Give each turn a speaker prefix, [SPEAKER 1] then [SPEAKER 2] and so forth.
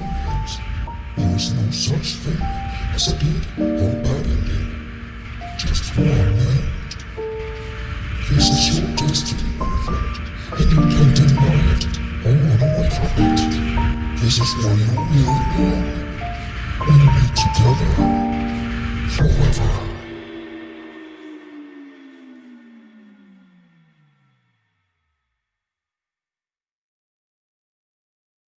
[SPEAKER 1] all. There is no such thing as a good or bad ending. Just one end. This is your destiny, my friend, and you can't deny it or run away from it. This is where you will belong. We will be together forever.